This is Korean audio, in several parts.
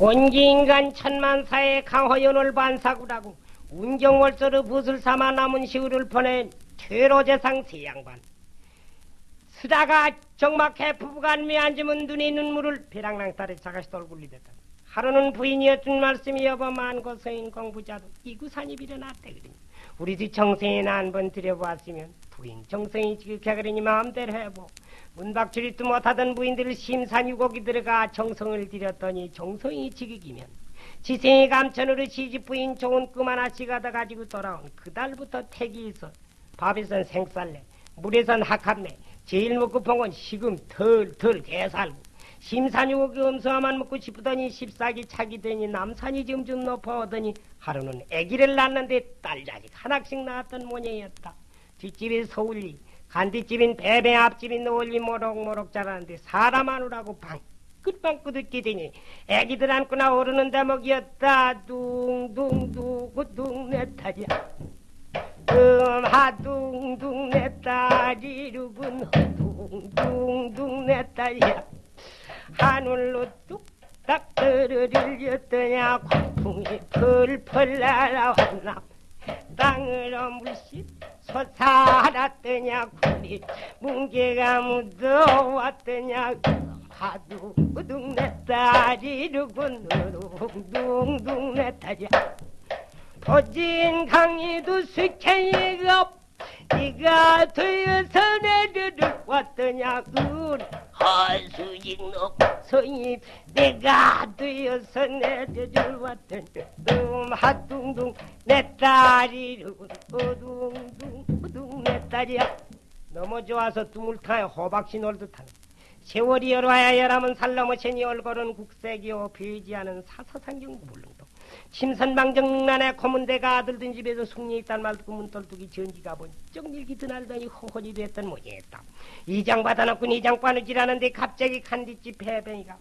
온기인간 천만사의 강화연을 반사구라고 운경월서로 붓을 삼아 남은 시울을 보낸 퇴로재상 세양반. 쓰다가 정막해 부부간 미 앉으면 눈이 눈물을 벼랑낭살에 자가시 돌굴리듯다. 하루는 부인이었던 말씀이 여보 만고 서인 공부자도 이구산이 빌어났대 그러니. 우리도 정성이나 한번 들여보았으면 부인 정성이 지극해 그러니 마음대로 해보 문박출입도 못하던 부인들을 심산유곡이 들어가 정성을 들였더니 정성이 지극이면 지생이 감천으로 시집 부인 좋은 꿈 하나씩 하다 가지고 돌아온 그달부터 택이 있어 밥에선 생쌀래 물에선 학합내 제일 먹고 본건 식음 덜덜 개살고 심산유곡이 음수화만 먹고 싶더니 십사기 차기 되니 남산이 점점 높아오더니 하루는 아기를 낳는데 딸 자식 하나씩 낳았던 모양이었다 뒷집이 서울리 간뒷집인 배배 앞집인 노을리 모록모록 자라는데 사람 안으라고 방긋방긋 웃게 되니 애기들 안고나 오르는 대목이었다. 둥둥둥 내 딸이야 음하 둥둥 내 딸이루군 둥둥둥 내 딸이야 하늘로 뚝딱 떨어질렸더냐. 광풍이 펄펄 날아왔나. 땅으로 물씬 솟아났더냐 구리 뭉게가 묻어왔더냐 하두 둥 내 딸이루군 둥둥둥 내 딸이야 도진 강이도 스케이가 네가 되어서 내려를 왔더냐 그 하수익노 성이 내가 되어서 내려를 왔더냐 음 하둥둥 내 딸이로군 어둥둥 어둥 내 딸이야. 너무 좋아서 두물타에 호박씨 놀듯하네. 세월이 열와야 열하면 살라모체니 얼굴은 국색이요 비지하는 사사상경 물릉도. 심선방정난에 고문대가 아들든 집에서 숙리 있단 말 듣고 문떨뚝이 전지가 번쩍 밀기 드날더니 허허리 됐던 모양이었다. 이장 받아놓고 이장 바느질하는데 갑자기 간뒷집 배뱅이가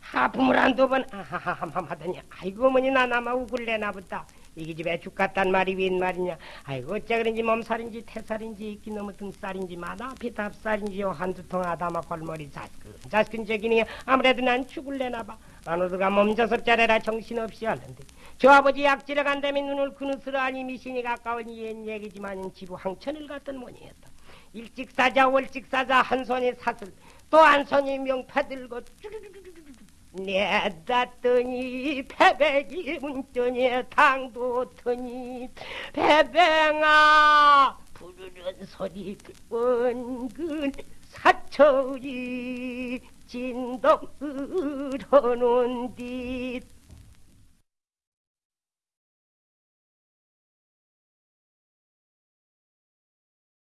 하품을 한두 번 아하하함 하더니 아이고 어머니 나 나마 우글래나 보다 이게 집에 죽 같단 말이 웬 말이냐? 아이고 어째 그런지 몸살인지 태살인지 있기 너무 등살인지 마다 피탑살인지요 한두 통 아다마 골머리 자스근 자스근 저기니 아무래도 난 죽을래나 봐. 안 오드가 몸져서 짜래라 정신없이 하는데. 저 아버지 약지러 간다면 눈을 그느스러 아니 미신이 가까우니 옛 얘기지만 지부 항천을 갔던 모니였다. 일찍 사자 월찍 사자 한 손에 사슬 또 한 손에 명파 들고 내다더니 패백이 문전에 당도 터니 패뱅아 부르는 소리 원근 사철이 진동 흐르는 듯